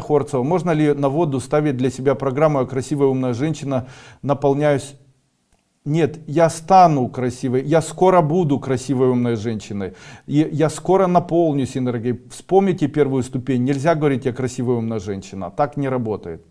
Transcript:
Хорцева, можно ли на воду ставить для себя программу «Я красивая умная женщина, наполняюсь? Нет, я стану красивой, я скоро буду красивой умной женщиной, и я скоро наполнюсь энергией. Вспомните первую ступень, нельзя говорить, я красивая умная женщина, так не работает.